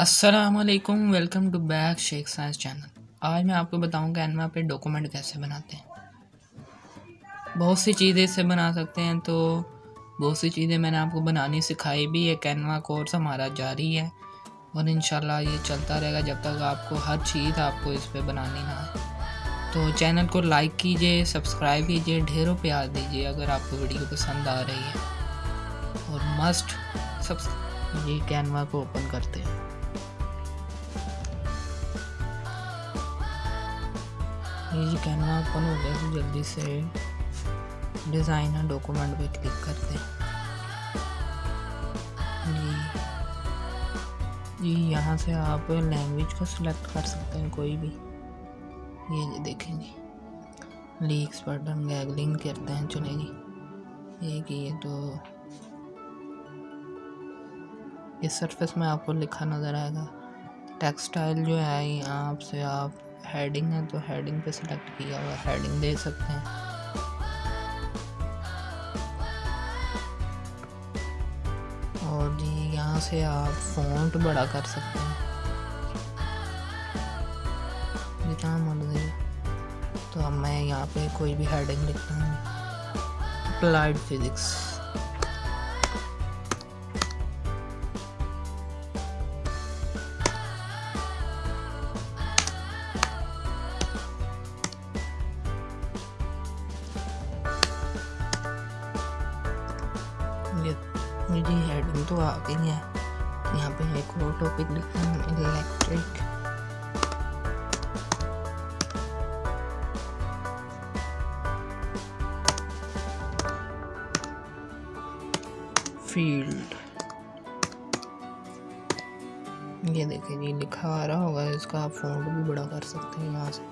السلام علیکم، welcome to back Sheikh science channel. آج میں آپ کو بتاؤں کینوا پہ ڈاکومنٹ کیسے بناتے ہیں۔ بہت سی چیزیں اس سے بنا سکتے ہیں، تو بہت سی چیزیں میں نے آپ کو بنانی سکھائی بھی ہے کینوا کورس ہمارا جاری ہے۔ اور انشاءاللہ یہ چلتا رہے گا جب تک آپ کو ہر چیز آپ کو اس پہ بنانی نہ ہے تو چینل کو لائک کیجیے، سبسکرائب کیجیے، ڈھیروں پیار دیجیے اگر آپ کو ویڈیو پسند آ رہی ہے۔ اور مسٹ سب یہ کینوا کو اوپن کرتے ہیں۔ یہ جی اوپن ہو گیا تو جلدی سے ڈیزائن ڈاکومنٹ پہ کلک کرتے جی جی یہاں سے آپ لینگویج کو سلیکٹ کر سکتے ہیں کوئی بھی یہ جی دیکھیں جی لیکس بٹن گیگلنگ کرتے ہیں چلے جی یہ کہ یہ تو یہ سرفس میں آپ کو لکھا نظر آئے گا ٹیکسٹائل جو ہے یہاں آپ سے آپ ہیڈنگ ہے تو ہیڈنگ پہ سلیکٹ کیا ہوا ہیڈنگ دے سکتے ہیں۔ اور جی یہاں سے آپ فونٹ بڑا کر سکتے ہیں۔ جتنا مرضی۔ تو اب میں یہاں پہ کوئی بھی ہیڈنگ لکھتا ہوں۔ اپلائڈ فزکس جی ہیڈنگ تو آ گئی ہے یہاں پہ ایک اور ٹاپک لکھتے ہیں الیکٹرک۔ فیلڈ۔ یہ دیکھیں جی لکھا آ رہا ہوگا، اس کا آپ فونٹ بھی بڑا کر سکتے ہیں یہاں سے۔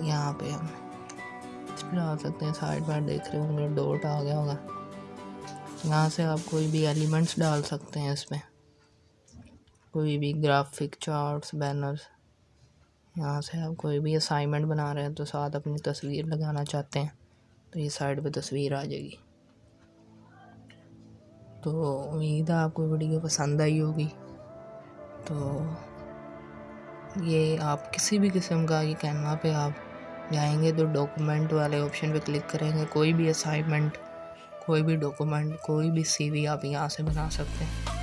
یہاں پہ ہم ڈال سکتے ہیں، سائڈ بار دیکھ رہے ہوں گے ڈوٹ آ گیا ہوگا۔ یہاں سے آپ کوئی بھی ایلیمنٹس ڈال سکتے ہیں اس میں۔ کوئی بھی گرافک چارٹس بینرز یہاں سے آپ کوئی بھی اسائنمنٹ بنا رہے ہیں تو ساتھ اپنی تصویر لگانا چاہتے ہیں، تو یہ سائڈ پہ تصویر آ جائے گی۔ تو امید ہے آپ کو ویڈیو پسند آئی ہوگی۔ تو یہ آپ کسی بھی قسم کا یہ کینوا پہ آپ جائیں گے تو ڈاکومنٹ والے آپشن پہ کلک کریں گے۔ کوئی بھی اسائنمنٹ کوئی بھی ڈاکومنٹ کوئی بھی سی وی آپ یہاں سے بنا سکتے ہیں۔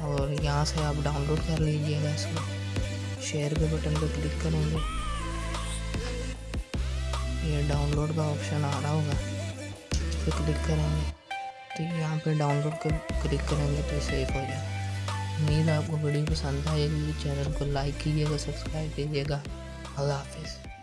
اور یہاں سے آپ ڈاؤن لوڈ کر لیجیے گا اس کو شیئر کے بٹن پہ کلک کریں گے۔ یہ ڈاؤن لوڈ کا آپشن آ رہا ہوگا۔ اس پہ کلک کریں گے۔ تو یہاں پہ ڈاؤن لوڈ کر کلک کریں گے تو سیف ہو جائے۔ امید آپ کو ویڈیو پسند آئے گی۔ چینل کو لائک کیجیے گا سبسکرائب کیجیے گا۔ اللہ حافظ۔